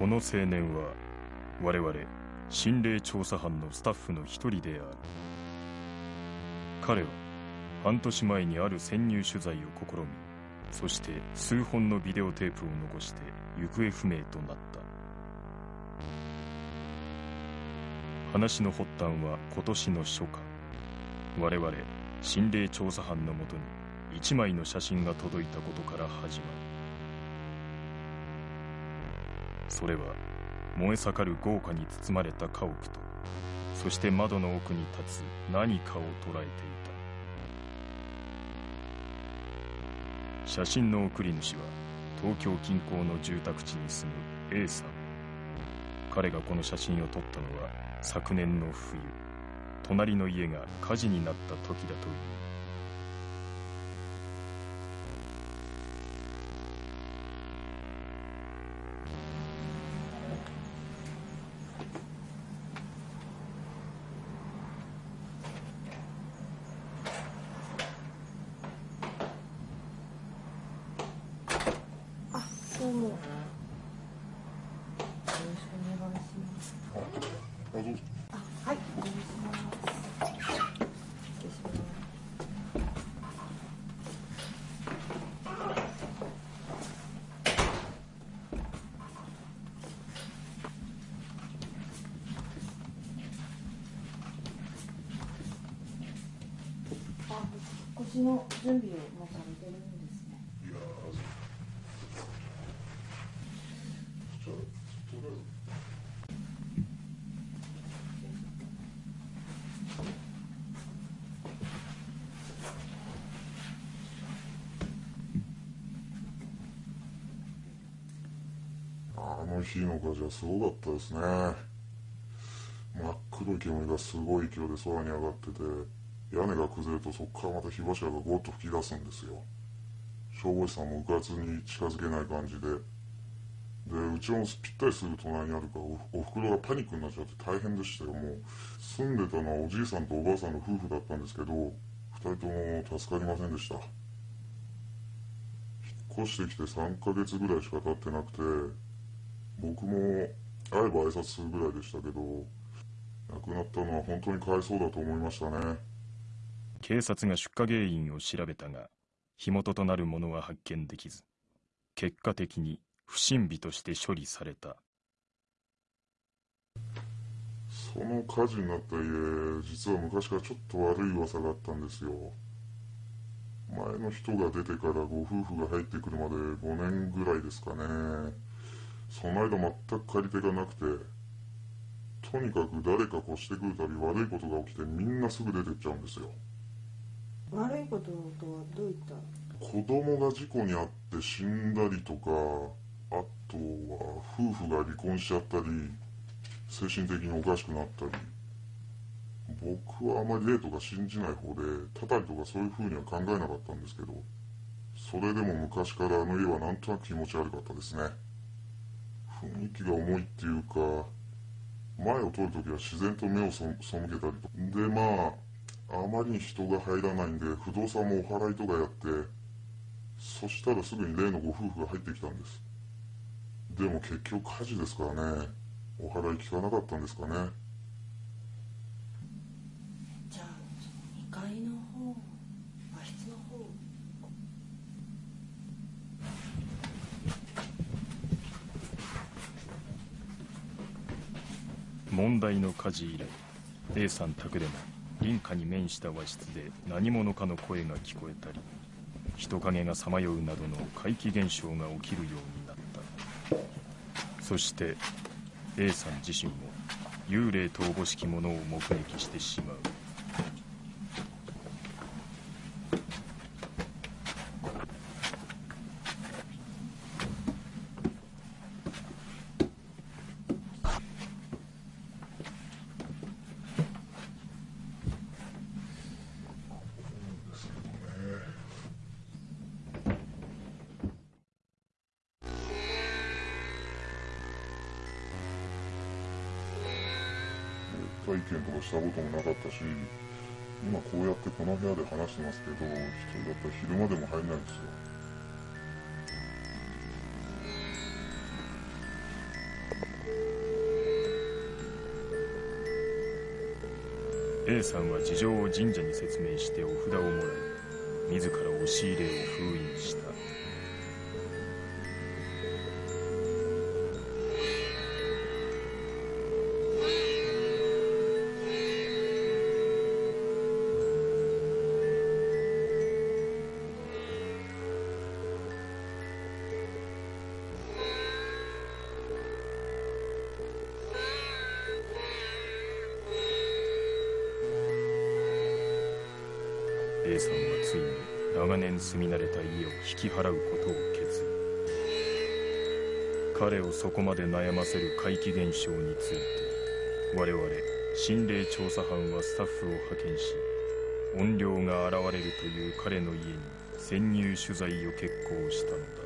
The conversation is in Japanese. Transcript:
この青年は我々心霊調査班のスタッフの一人である。彼は半年前にある潜入取材を試みそして数本のビデオテープを残して行方不明となった。話の発端は今年の初夏。我々心霊調査班のもとに一枚の写真が届いたことから始まる。それは燃え盛る豪華に包まれた家屋とそして窓の奥に立つ何かを捉えていた。写真の送り主は東京近郊の住宅地に住む A さん。彼がこの写真を撮ったのは昨年の冬。隣の家が火事になった時だという。引越しの準備をもうされてるんですね。いやー、じゃあ、とりあえず。あの日の火事はすごかったですね。真っ黒い煙がすごい勢いで空に上がってて、屋根が崩れるとそこからまた火柱がゴーッと吹き出すんですよ。消防士さんもうかつに近づけない感じで、で、うちもぴったりすぐ隣にあるからお、おふくろがパニックになっちゃって大変でしたよ、もう。住んでたのはおじいさんとおばあさんの夫婦だったんですけど、二人とも助かりませんでした。引っ越してきて3ヶ月ぐらいしか経ってなくて、僕も会えば挨拶するぐらいでしたけど、亡くなったのは本当にかわいそうだと思いましたね。警察が出火原因を調べたが火元となるものは発見できず結果的に不審火として処理されたその火事になった家、実は昔からちょっと悪い噂があったんですよ。前の人が出てからご夫婦が入ってくるまで5年ぐらいですかね。その間全く借り手がなくて、とにかく誰か越してくるたび悪いことが起きてみんなすぐ出てっちゃうんですよ。悪いこととはどういった？子供が事故に遭って死んだりとか、あとは夫婦が離婚しちゃったり、精神的におかしくなったり。僕はあまり霊とか信じない方で、たたりとかそういう風には考えなかったんですけど、それでも昔からあの家はなんとなく気持ち悪かったですね。雰囲気が重いっていうか、前を通るときは自然と目を背けたりと。で、まあ、あまりに人が入らないんで、不動産もお祓いとかやって、そしたらすぐに例のご夫婦が入ってきたんです。でも結局火事ですからね、お祓い効かなかったんですかね。じゃあその2階の方和室の方問題の火事以来 A さん宅でも隣家に面した和室で何者かの声が聞こえたり人影がさまようなどの怪奇現象が起きるようになった。そして A さん自身も幽霊とおぼしきものを目撃してしまう。会見とかしたこともなかったし今こうやってこの部屋で話してますけど一人だったら昼間でも入んないんですよ。さんは事情を神社に説明してお札をもらい自ら押し入れを封印した。A さんはついに長年住み慣れた家を引き払うことを決意彼をそこまで悩ませる怪奇現象について我々心霊調査班はスタッフを派遣し怨霊が現れるという彼の家に潜入取材を決行したのだ。